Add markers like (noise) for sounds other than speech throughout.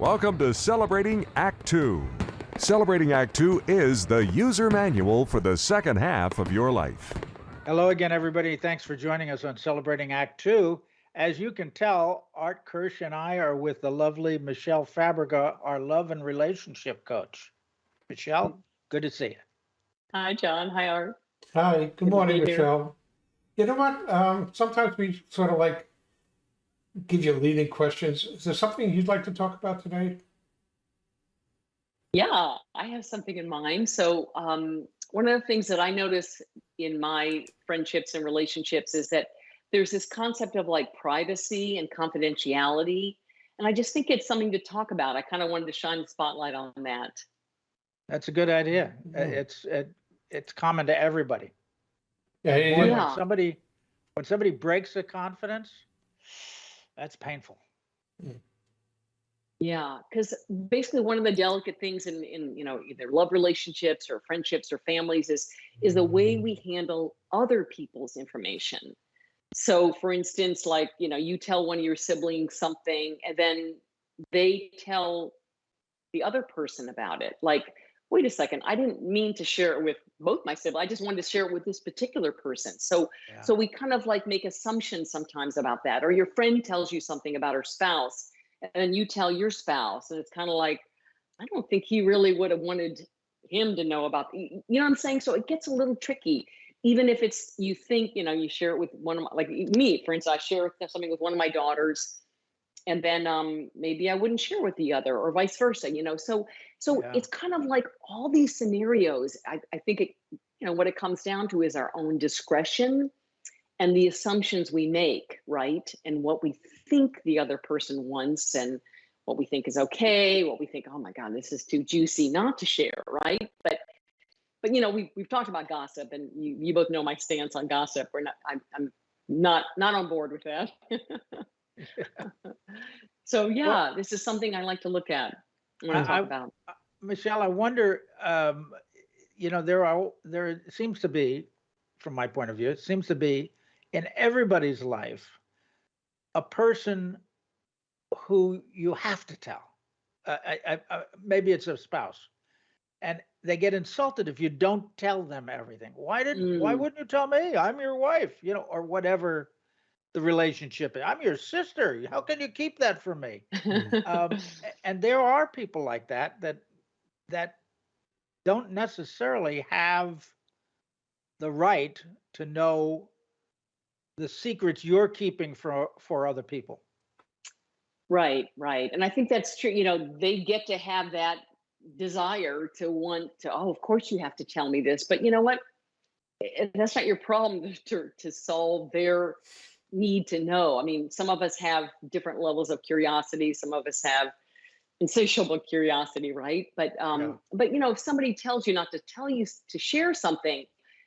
Welcome to Celebrating Act Two. Celebrating Act Two is the user manual for the second half of your life. Hello again, everybody. Thanks for joining us on Celebrating Act Two. As you can tell, Art Kirsch and I are with the lovely Michelle Fabrica, our love and relationship coach. Michelle, good to see you. Hi, John. Hi, Art. Hi, to good morning, be here. Michelle. You know what? Um, sometimes we sort of like give you leading questions. Is there something you'd like to talk about today? Yeah, I have something in mind. So, um, one of the things that I notice in my friendships and relationships is that there's this concept of like privacy and confidentiality. And I just think it's something to talk about. I kind of wanted to shine the spotlight on that. That's a good idea. Uh, Mhm. It's it, it's common to everybody. Yeah, Boy, yeah, when Yeah. somebody when somebody breaks a confidence, that's painful. Yeah, because basically one of the delicate things in, in you know either love relationships or friendships or families is is the way we handle other people's information. So for instance, like you know, you tell one of your siblings something and then they tell the other person about it. Like, wait a second, I didn't mean to share it with both my siblings. I just wanted to share it with this particular person. So Yeah. so we kind of like make assumptions sometimes about that. Or your friend tells you something about her spouse, and then you tell your spouse, and it's kind of like, I don't think he really would have wanted him to know about. You know what I'm saying? So it gets a little tricky. Even if it's you think you know you share it with one of my like me, for instance, I share something with one of my daughters, and then um maybe I wouldn't share with the other, or vice versa. You know, so so Yeah. it's kind of like all these scenarios. I, I think it you know what it comes down to is our own discretion and the assumptions we make, right? And what we think the other person wants and what we think is okay, what we think, oh my God, this is too juicy not to share, right? But but you know, we we've talked about gossip and you, you both know my stance on gossip. We're not I'm I'm not not on board with that. (laughs) (laughs) so yeah, this is something I like to look at when I I- talk I- about. Michelle, I wonder, um, you know, there are, there seems to be, from my point of view, it seems to be in everybody's life, a person who you have to tell. Uh, I, I, I, maybe it's a spouse, and they get insulted if you don't tell them everything. Why didn't? Why Mm. wouldn't you tell me? I'm your wife, you know, or whatever the relationship. I'm your sister. How can you keep that from me? (laughs) um, and there are people like that that that don't necessarily have the right to know the secrets you're keeping for for other people. Right, right. And I think that's true. You know, they get to have that desire to want to, oh, of course you have to tell me this. But you know what? Eh, That's not your problem (laughs) to, to solve their need to know. I mean, some of us have different levels of curiosity, some of us have insatiable curiosity, right? But um, Yeah. but you know, if somebody tells you not to tell you to share something,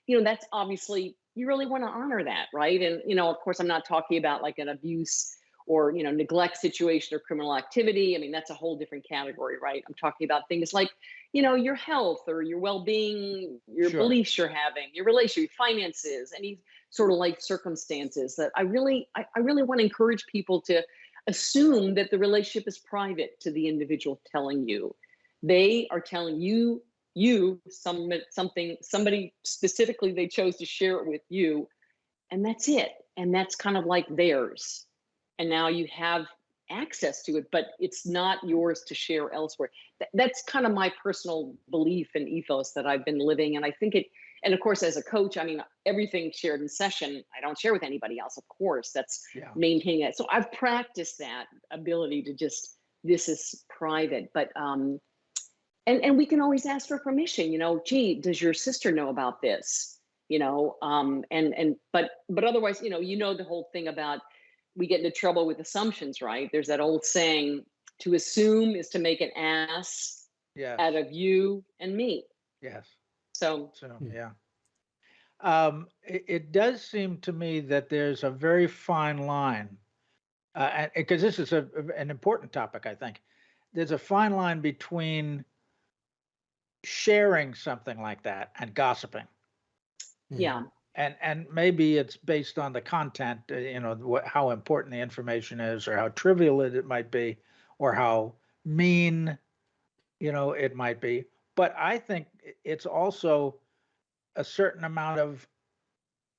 you know, that's obviously you really want to honor that, right? And you know, of course, I'm not talking about like an abuse or you know neglect situation or criminal activity i mean that's a whole different category right? I'm talking about things like you know your health or your well-being your Sure. beliefs you're having your relationship your finances any sort of life circumstances that i really I, I really want to encourage people to assume that the relationship is private to the individual telling you. They are telling you you some something somebody specifically they chose to share it with you and that's it and that's kind of like theirs and now you have access to it but it's not yours to share elsewhere Th- that's kind of my personal belief and ethos that i've been living and i think it and of course as a coach i mean everything shared in session i don't share with anybody else of course that's Yeah. maintaining it. so i've practiced that ability to just this is private but um and and we can always ask for permission you know gee does your sister know about this you know um and and but but otherwise you know you know the whole thing about we get into trouble with assumptions right there's that old saying to assume is to make an ass Yes. out of you and me yes. so So Hmm. yeah. Um, it, it does seem to me that there's a very fine line, uh, because this is a, an important topic, I think there's a fine line between sharing something like that and gossiping. yeah and and maybe it's based on the content uh, you know what, how important the information is or how trivial it, it might be or how mean, you know, it might be. But I think it's also a certain amount of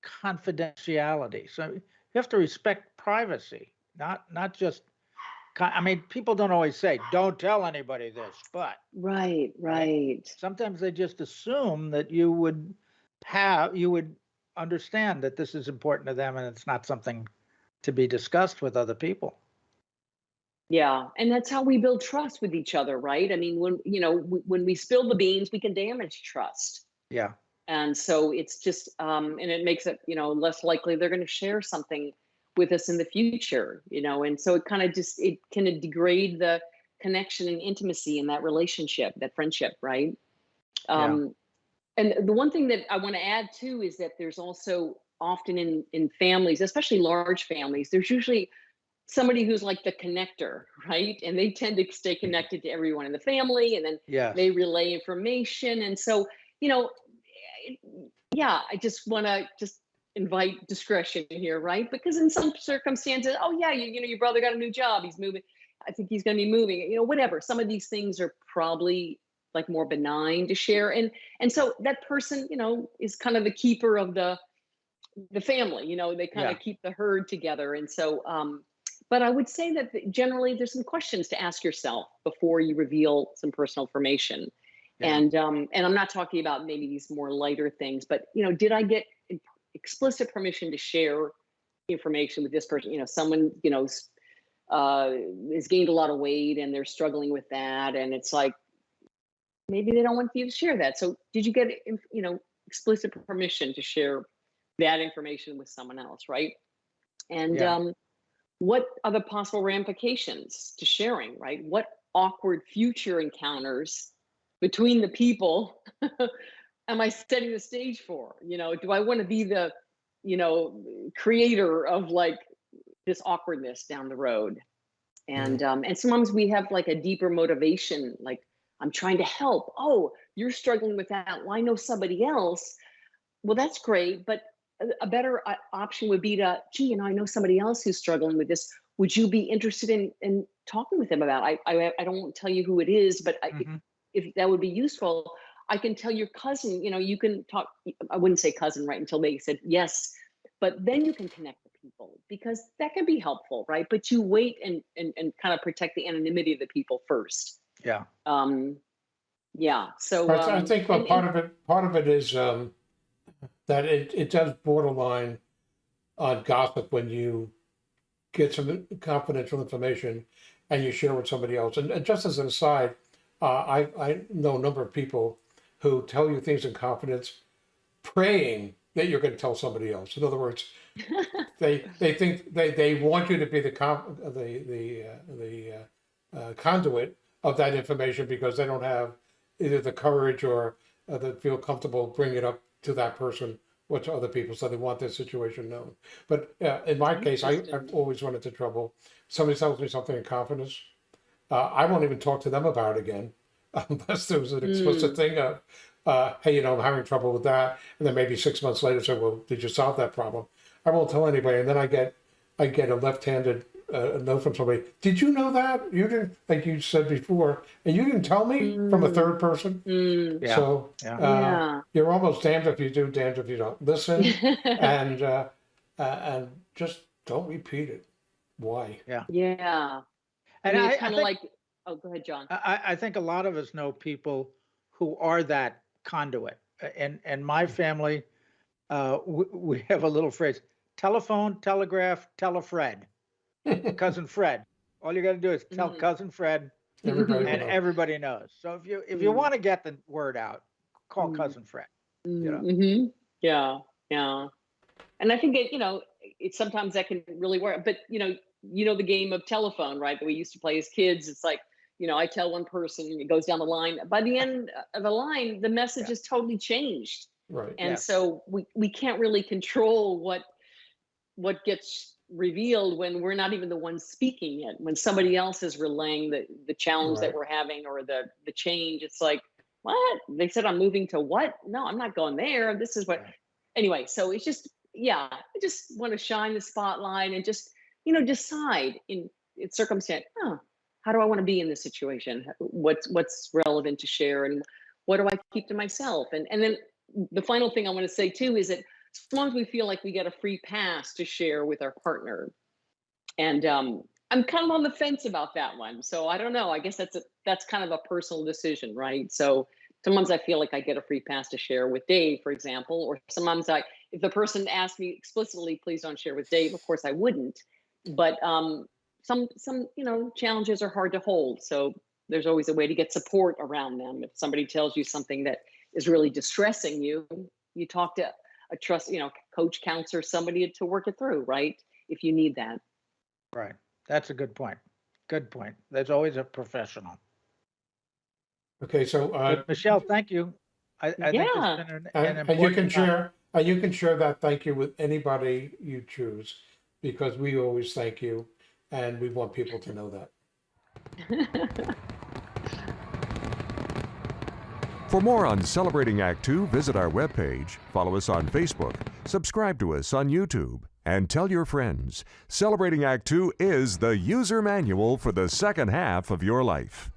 confidentiality. So you have to respect privacy, not not just. I mean, people don't always say, "Don't tell anybody this," but Right, right. sometimes they just assume that you would have you would understand that this is important to them and it's not something to be discussed with other people. Yeah, and that's how we build trust with each other, right? I mean, when you know, when we spill the beans, we can damage trust. Yeah. And so it's just, um, and it makes it, you know, less likely they're going to share something with us in the future, you know, and so it kind of just, it can degrade the connection and intimacy in that relationship, that friendship, right? Yeah. Um, and the one thing that I want to add too is that there's also often in in families, especially large families, there's usually somebody who's like the connector, (laughs) right? And they tend to stay mm-hmm. connected to everyone in the family, and then Yeah. they relay information and so you know eh, yeah i just want to just invite discretion here right because in some circumstances oh yeah you, you know your brother got a new job he's moving i think he's going to be moving you know whatever some of these things are probably like more benign to share and and so that person you know is kind of the keeper of the the family you know they kind Yeah. of keep the herd together and so um but i would say that generally there's some questions to ask yourself before you reveal some personal information Yeah. and um and i'm not talking about maybe these more lighter things but you know did i get explicit permission to share information with this person you know someone you know uh has gained a lot of weight and they're struggling with that and it's like maybe they don't want you to share that. So did you get you know explicit permission to share that information with someone else right? And Yeah. um what are the possible ramifications to sharing right? What awkward future encounters between the people (laughs) am i setting the stage for? You know do i want to be the you know creator of like this awkwardness down the road? And um and sometimes we have like a deeper motivation like i'm trying to help. Oh you're struggling with that. Well i know somebody else. Well that's great but a, better uh, option would be to gee you know i know somebody else who's struggling with this. Would you be interested in in talking with them about i i, I don't want to tell you who it is but I, Mhm. if that would be useful i can tell your cousin you know you can talk i wouldn't say cousin right until they said yes but then you can connect with people because that can be helpful right? But you wait and and, and kind of protect the anonymity of the people first Yeah. um yeah so But I um, think uh, and- part and- of it, part of it is um, that it, it does borderline on gossip when you get some confidential information and you share with somebody else. And, and just as an aside, uh, I, I know a number of people who tell you things in confidence, praying that you're going to tell somebody else. In other words, (laughs) they they think they, they want you to be the com- the the uh, the uh, uh, conduit of that information because they don't have either the courage or uh, they feel comfortable bringing it up to that person or to other people, so they want their situation known. But uh, in my case, I, I've always run into trouble. Somebody tells me something in confidence, uh, I won't even talk to them about it again (laughs) unless there was an explicit thing of, uh, hey, you know, I'm having trouble with that, and then maybe six months later say, well, did you solve that problem? I won't tell anybody, and then I get I get a left-handed uh, note from somebody. Did you know that you didn't, like you said before, and you didn't tell me from a third person? Mm, Yeah. So Yeah. uh, yeah you're almost damned if you do, damned if you don't. Listen (laughs) and uh, uh, and just don't repeat it. Why? yeah Yeah. And I mean, it's kind of like oh go ahead john I, I think a lot of us know people who are that conduit. And and my family, uh, we, we have a little phrase: telephone, telegraph, tell a Fred, (laughs) cousin Fred. All you got to do is tell Mhm. cousin Fred, Everybody and will know. everybody knows. So if you if you Mm. want to get the word out, call Mm. cousin Fred. know? hmm Yeah, yeah. And I think it, you know, it sometimes that can really work. But you know, you know the game of telephone, right? That we used to play as kids. It's like, you know, I tell one person, and it goes down the line. By the end of the line, the message Yeah. is totally changed, Right. and Yes. so we we can't really control what what gets revealed when we're not even the ones speaking it. When somebody else is relaying the the challenge Right. that we're having or the the change, it's like, what? They said I'm moving to what? No, I'm not going there. This is what Right. anyway, so it's just yeah, I just want to shine the spotlight and just, you know, decide in in circumstance, oh, how do I want to be in this situation? What's what's relevant to share and what do I keep to myself? And and then the final thing I want to say too is that as long as we feel like we get a free pass to share with our partner, and um, I'm kind of on the fence about that one. So I don't know. I guess that's a that's kind of a personal decision, right? So sometimes I feel like I get a free pass to share with Dave, for example, or sometimes I if the person asked me explicitly, please don't share with Dave, of course I wouldn't. But um, some some you know challenges are hard to hold. So there's always a way to get support around them. If somebody tells you something that is really distressing you, you talk to a trust, you know, coach, counselor, somebody to work it through, right? If you need that. Right. That's a good point. Good point. There's always a professional. Okay, so, uh, Michelle, thank you. I, I Yeah. it's been an, uh, an and, and you can time. share, and you can share that thank you with anybody you choose, because we always thank you, and we want people to know that. (laughs) For more on Celebrating Act Two, visit our webpage, follow us on Facebook, subscribe to us on YouTube, and tell your friends. Celebrating Act Two is the user manual for the second half of your life.